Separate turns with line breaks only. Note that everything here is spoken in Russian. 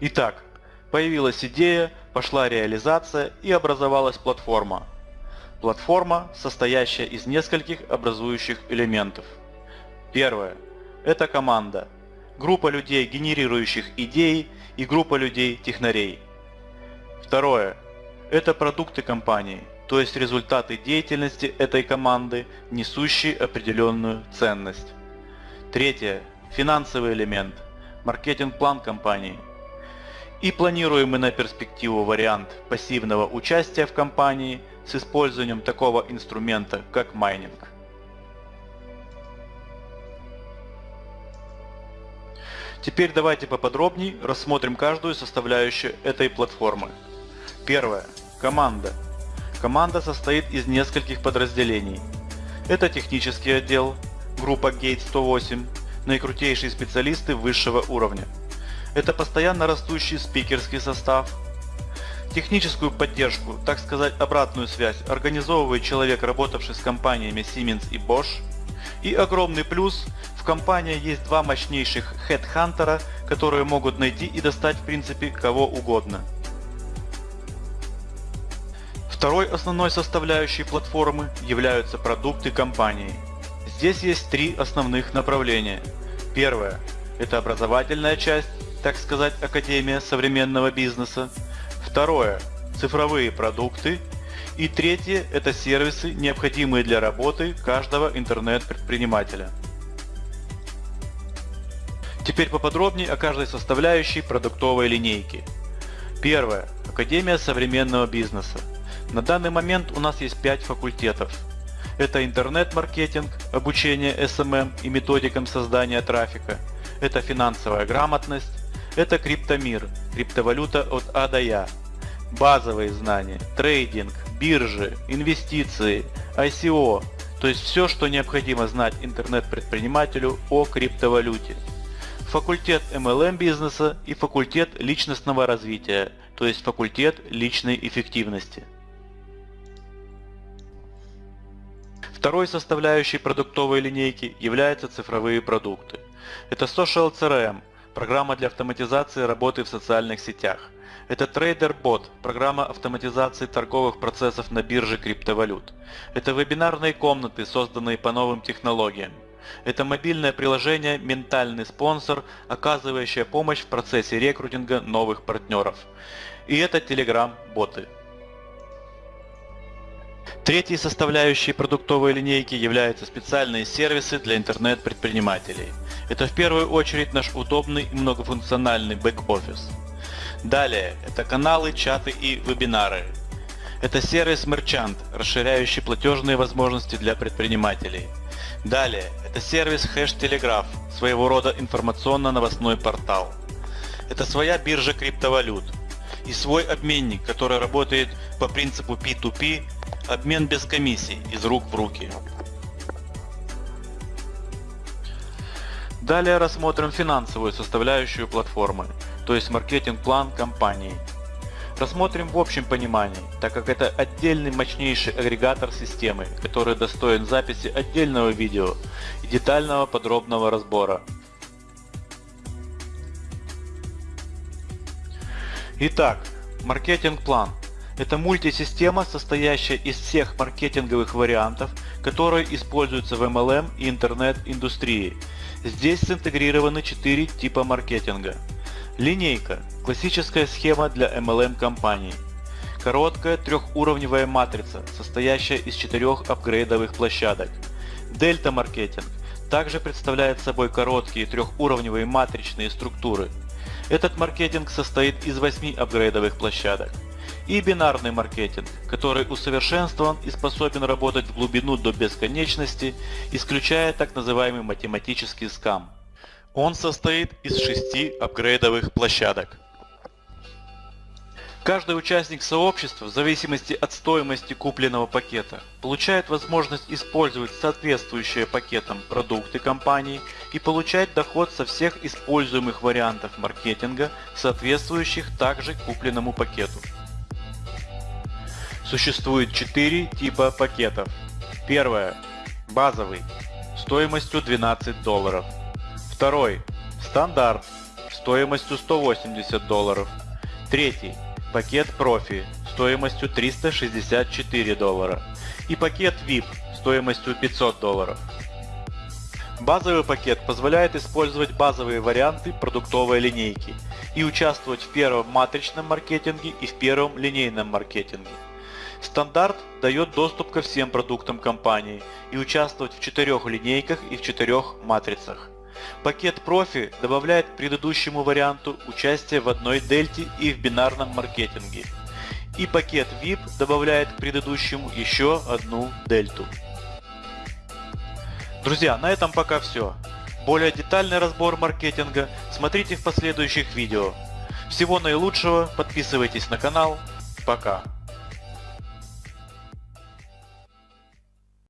Итак, появилась идея, пошла реализация и образовалась платформа. Платформа, состоящая из нескольких образующих элементов. Первое. Это команда. Группа людей, генерирующих идеи и группа людей-технарей. Второе. Это продукты компании, то есть результаты деятельности этой команды, несущие определенную ценность. Третье. Финансовый элемент. Маркетинг-план компании. И планируемый на перспективу вариант пассивного участия в компании с использованием такого инструмента, как майнинг. Теперь давайте поподробнее рассмотрим каждую составляющую этой платформы. Первое. Команда. Команда состоит из нескольких подразделений. Это технический отдел, группа Gate 108, наикрутейшие специалисты высшего уровня. Это постоянно растущий спикерский состав. Техническую поддержку, так сказать обратную связь, организовывает человек, работавший с компаниями Siemens и Bosch. И огромный плюс, в компании есть два мощнейших хедхантера, которые могут найти и достать в принципе кого угодно. Второй основной составляющей платформы являются продукты компании. Здесь есть три основных направления. Первое – это образовательная часть, так сказать, Академия современного бизнеса. Второе – цифровые продукты. И третье – это сервисы, необходимые для работы каждого интернет-предпринимателя. Теперь поподробнее о каждой составляющей продуктовой линейки. Первое. Академия современного бизнеса. На данный момент у нас есть 5 факультетов. Это интернет-маркетинг, обучение SMM и методикам создания трафика. Это финансовая грамотность. Это криптомир, криптовалюта от А до Я. Базовые знания, трейдинг, биржи, инвестиции, ICO. То есть все, что необходимо знать интернет-предпринимателю о криптовалюте. Факультет MLM бизнеса и факультет личностного развития, то есть факультет личной эффективности. Второй составляющей продуктовой линейки являются цифровые продукты. Это Social CRM, программа для автоматизации работы в социальных сетях. Это TraderBot, программа автоматизации торговых процессов на бирже криптовалют. Это вебинарные комнаты, созданные по новым технологиям. Это мобильное приложение «Ментальный спонсор», оказывающее помощь в процессе рекрутинга новых партнеров. И это Telegram-боты. Третьей составляющей продуктовой линейки являются специальные сервисы для интернет-предпринимателей. Это в первую очередь наш удобный и многофункциональный бэк-офис. Далее, это каналы, чаты и вебинары. Это сервис Merchant, расширяющий платежные возможности для предпринимателей. Далее, это сервис Hash Telegraph, своего рода информационно-новостной портал. Это своя биржа криптовалют и свой обменник, который работает по принципу P2P Обмен без комиссий, из рук в руки. Далее рассмотрим финансовую составляющую платформы, то есть маркетинг-план компании. Рассмотрим в общем понимании, так как это отдельный мощнейший агрегатор системы, который достоин записи отдельного видео и детального подробного разбора. Итак, маркетинг-план это мультисистема, состоящая из всех маркетинговых вариантов, которые используются в MLM и интернет-индустрии. Здесь синтегрированы 4 типа маркетинга. Линейка – классическая схема для MLM-компаний. Короткая трехуровневая матрица, состоящая из четырех апгрейдовых площадок. Дельта-маркетинг также представляет собой короткие трехуровневые матричные структуры. Этот маркетинг состоит из 8 апгрейдовых площадок и бинарный маркетинг, который усовершенствован и способен работать в глубину до бесконечности, исключая так называемый математический скам. Он состоит из шести апгрейдовых площадок. Каждый участник сообщества, в зависимости от стоимости купленного пакета, получает возможность использовать соответствующие пакетам продукты компании и получать доход со всех используемых вариантов маркетинга, соответствующих также купленному пакету. Существует 4 типа пакетов. Первое. Базовый. Стоимостью 12 долларов. Второй. Стандарт. стоимостью 180 долларов. Третий – пакет профи стоимостью 364 доллара. И пакет VIP стоимостью 500 долларов. Базовый пакет позволяет использовать базовые варианты продуктовой линейки и участвовать в первом матричном маркетинге и в первом линейном маркетинге. Стандарт дает доступ ко всем продуктам компании и участвовать в четырех линейках и в четырех матрицах. Пакет профи добавляет предыдущему варианту участие в одной дельте и в бинарном маркетинге. И пакет VIP добавляет к предыдущему еще одну дельту. Друзья, на этом пока все. Более детальный разбор маркетинга смотрите в последующих видео. Всего наилучшего, подписывайтесь на канал. Пока.